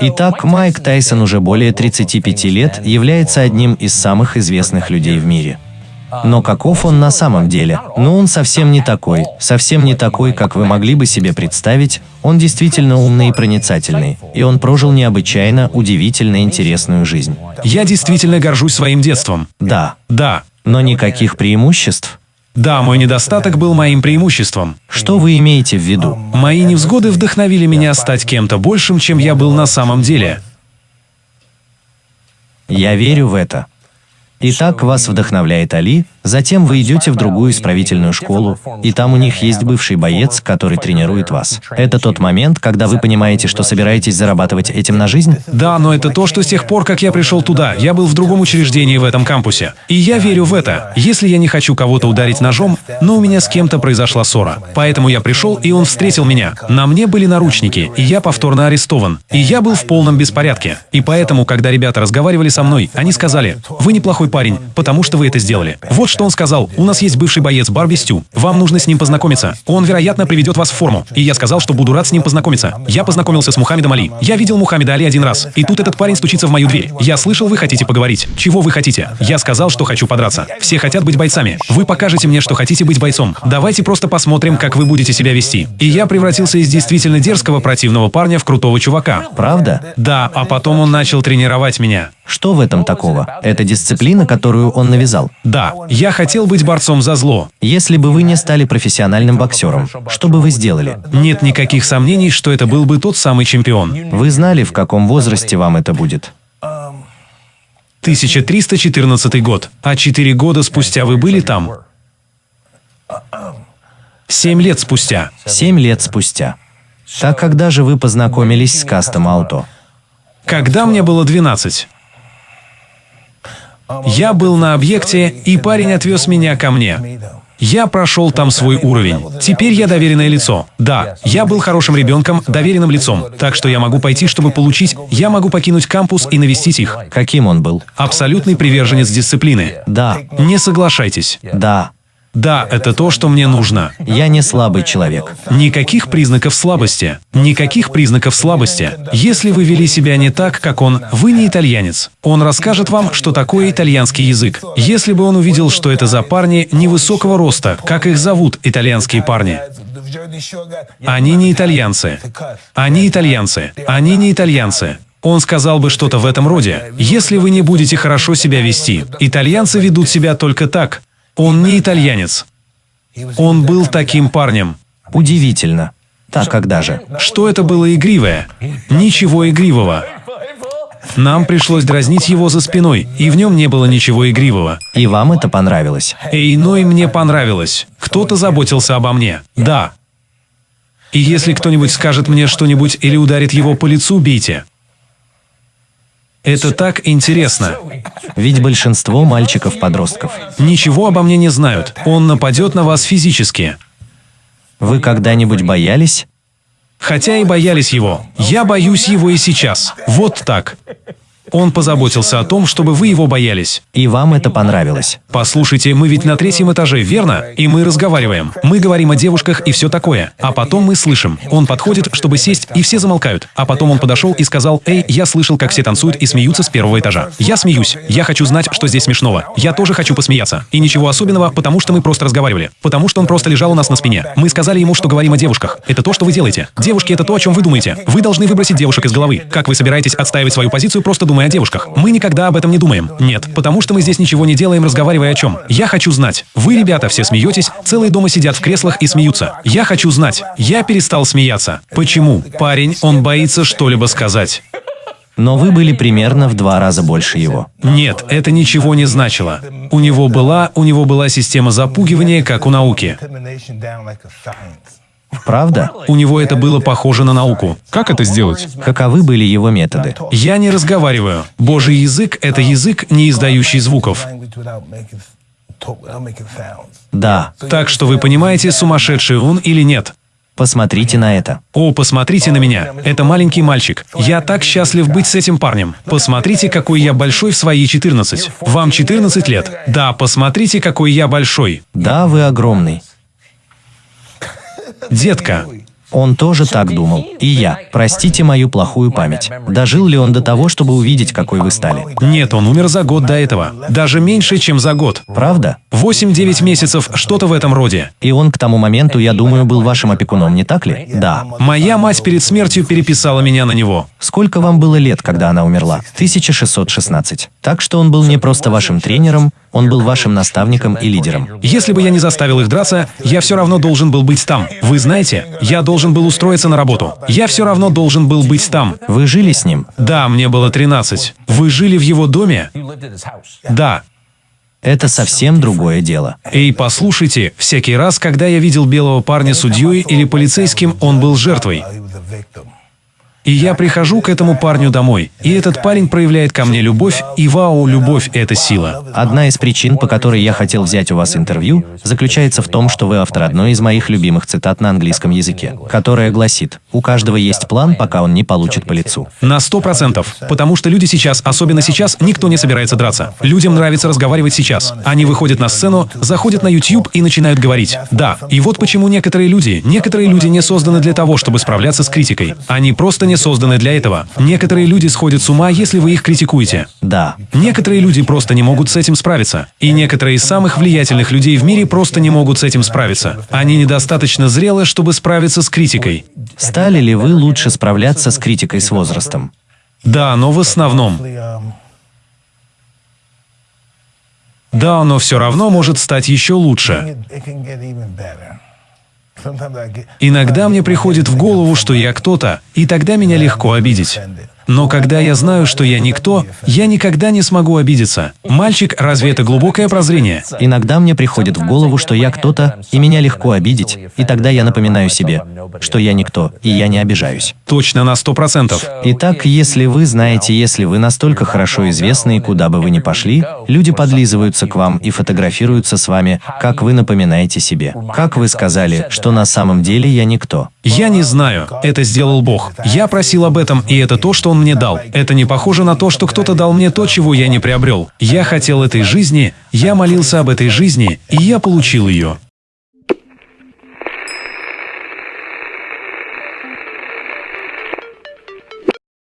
Итак, Майк Тайсон уже более 35 лет является одним из самых известных людей в мире. Но каков он на самом деле? Ну, он совсем не такой. Совсем не такой, как вы могли бы себе представить. Он действительно умный и проницательный. И он прожил необычайно, удивительно интересную жизнь. Я действительно горжусь своим детством. Да. Да. Но никаких преимуществ? Да, мой недостаток был моим преимуществом. Что вы имеете в виду? Мои невзгоды вдохновили меня стать кем-то большим, чем я был на самом деле. Я верю в это. Итак, вас вдохновляет Али, затем вы идете в другую исправительную школу, и там у них есть бывший боец, который тренирует вас. Это тот момент, когда вы понимаете, что собираетесь зарабатывать этим на жизнь? Да, но это то, что с тех пор, как я пришел туда, я был в другом учреждении в этом кампусе. И я верю в это. Если я не хочу кого-то ударить ножом, но у меня с кем-то произошла ссора. Поэтому я пришел, и он встретил меня. На мне были наручники, и я повторно арестован. И я был в полном беспорядке. И поэтому, когда ребята разговаривали со мной, они сказали, «Вы неплохой парень, потому что вы это сделали». Вот что он сказал. «У нас есть бывший боец Барби Стю. Вам нужно с ним познакомиться. Он, вероятно, приведет вас в форму». И я сказал, что буду рад с ним познакомиться. Я познакомился с Мухаммедом Али. Я видел Мухаммеда Али один раз. И тут этот парень стучится в мою дверь. Я слышал, вы хотите поговорить. Чего вы хотите? Я сказал, что хочу подраться. Все хотят быть бойцами. Вы покажете мне, что хотите быть бойцом. Давайте просто посмотрим, как вы будете себя вести. И я превратился из действительно дерзкого противного парня в крутого чувака. Правда? Да, а потом он начал тренировать меня. Что в этом такого? Это дисциплина, которую он навязал. Да, я хотел быть борцом за зло. Если бы вы не стали профессиональным боксером, что бы вы сделали? Нет никаких сомнений, что это был бы тот самый чемпион. Вы знали, в каком возрасте вам это будет? 1314 год. А четыре года спустя вы были там? Семь лет спустя. Семь лет спустя. Так когда же вы познакомились с Кастом Ауто? Когда мне было 12. Я был на объекте, и парень отвез меня ко мне. Я прошел там свой уровень. Теперь я доверенное лицо. Да, я был хорошим ребенком, доверенным лицом. Так что я могу пойти, чтобы получить... Я могу покинуть кампус и навестить их. Каким он был? Абсолютный приверженец дисциплины. Да, Не соглашайтесь. да. Да, это то, что мне нужно. Я не слабый человек. Никаких признаков слабости. Никаких признаков слабости. Если вы вели себя не так, как он, вы не итальянец. Он расскажет вам, что такое итальянский язык. Если бы он увидел, что это за парни невысокого роста, как их зовут, итальянские парни. Они не итальянцы. Они итальянцы. Они не итальянцы. Он сказал бы что-то в этом роде. Если вы не будете хорошо себя вести, итальянцы ведут себя только так. Он не итальянец. Он был таким парнем. Удивительно. Так когда же? Что это было игривое? Ничего игривого. Нам пришлось дразнить его за спиной, и в нем не было ничего игривого. И вам это понравилось? Эй, но и мне понравилось. Кто-то заботился обо мне. Да. И если кто-нибудь скажет мне что-нибудь или ударит его по лицу, бейте. Это так интересно. Ведь большинство мальчиков-подростков. Ничего обо мне не знают. Он нападет на вас физически. Вы когда-нибудь боялись? Хотя и боялись его. Я боюсь его и сейчас. Вот так. Он позаботился о том, чтобы вы его боялись. И вам это понравилось? Послушайте, мы ведь на третьем этаже, верно? И мы разговариваем. Мы говорим о девушках и все такое. А потом мы слышим. Он подходит, чтобы сесть, и все замолкают. А потом он подошел и сказал, «Эй, я слышал, как все танцуют и смеются с первого этажа. Я смеюсь. Я хочу знать, что здесь смешного. Я тоже хочу посмеяться. И ничего особенного, потому что мы просто разговаривали. Потому что он просто лежал у нас на спине. Мы сказали ему, что говорим о девушках. Это то, что вы делаете. Девушки — это то, о чем вы думаете. Вы должны выбросить девушек из головы. Как вы собираетесь отстаивать свою позицию, просто думая о девушках? Мы никогда об этом не думаем. Нет, потому что мы здесь ничего не делаем, разговаривая о чем. Я хочу знать. Вы, ребята, все смеетесь, целые дома сидят в креслах и смеются. Я хочу знать. Я перестал смеяться. Почему? Парень, он боится что-либо сказать. Но вы были примерно в два раза больше его. Нет, это ничего не значило. У него была, у него была система запугивания, как у науки. Правда? У него это было похоже на науку. Как это сделать? Каковы были его методы? Я не разговариваю. Божий язык — это язык, не издающий звуков. Да. Так что вы понимаете, сумасшедший он или нет. Посмотрите на это. О, посмотрите на меня. Это маленький мальчик. Я так счастлив быть с этим парнем. Посмотрите, какой я большой в свои 14. Вам 14 лет. Да, посмотрите, какой я большой. Да, вы огромный. Детка, Он тоже так думал. И я. Простите мою плохую память. Дожил ли он до того, чтобы увидеть, какой вы стали? Нет, он умер за год до этого. Даже меньше, чем за год. Правда? 8-9 месяцев, что-то в этом роде. И он к тому моменту, я думаю, был вашим опекуном, не так ли? Да. Моя мать перед смертью переписала меня на него. Сколько вам было лет, когда она умерла? 1616. Так что он был не просто вашим тренером, он был вашим наставником и лидером. Если бы я не заставил их драться, я все равно должен был быть там. Вы знаете, я должен был устроиться на работу. Я все равно должен был быть там. Вы жили с ним? Да, мне было 13. Вы жили в его доме? Да. Это совсем другое дело. Эй, послушайте, всякий раз, когда я видел белого парня судьей или полицейским, он был жертвой. И я прихожу к этому парню домой, и этот парень проявляет ко мне любовь, и вау, любовь – это сила. Одна из причин, по которой я хотел взять у вас интервью, заключается в том, что вы автор одной из моих любимых цитат на английском языке, которая гласит «У каждого есть план, пока он не получит по лицу». На сто процентов. Потому что люди сейчас, особенно сейчас, никто не собирается драться. Людям нравится разговаривать сейчас. Они выходят на сцену, заходят на YouTube и начинают говорить. Да, и вот почему некоторые люди, некоторые люди не созданы для того, чтобы справляться с критикой. Они просто не созданы для этого. Некоторые люди сходят с ума, если вы их критикуете. Да. Некоторые люди просто не могут с этим справиться. И некоторые из самых влиятельных людей в мире просто не могут с этим справиться. Они недостаточно зрелы, чтобы справиться с критикой. Стали ли вы лучше справляться с критикой с возрастом? Да, но в основном. Да, но все равно может стать еще лучше. Иногда мне приходит в голову, что я кто-то, и тогда меня легко обидеть. Но когда я знаю, что я никто, я никогда не смогу обидеться. Мальчик, разве это глубокое прозрение? Иногда мне приходит в голову, что я кто-то, и меня легко обидеть, и тогда я напоминаю себе, что я никто, и я не обижаюсь. Точно на сто процентов. Итак, если вы знаете, если вы настолько хорошо известны, и куда бы вы ни пошли, люди подлизываются к вам и фотографируются с вами, как вы напоминаете себе. Как вы сказали, что на самом деле я никто. Я не знаю. Это сделал Бог. Я просил об этом, и это то, что Он мне дал. Это не похоже на то, что кто-то дал мне то, чего я не приобрел. Я хотел этой жизни, я молился об этой жизни, и я получил ее.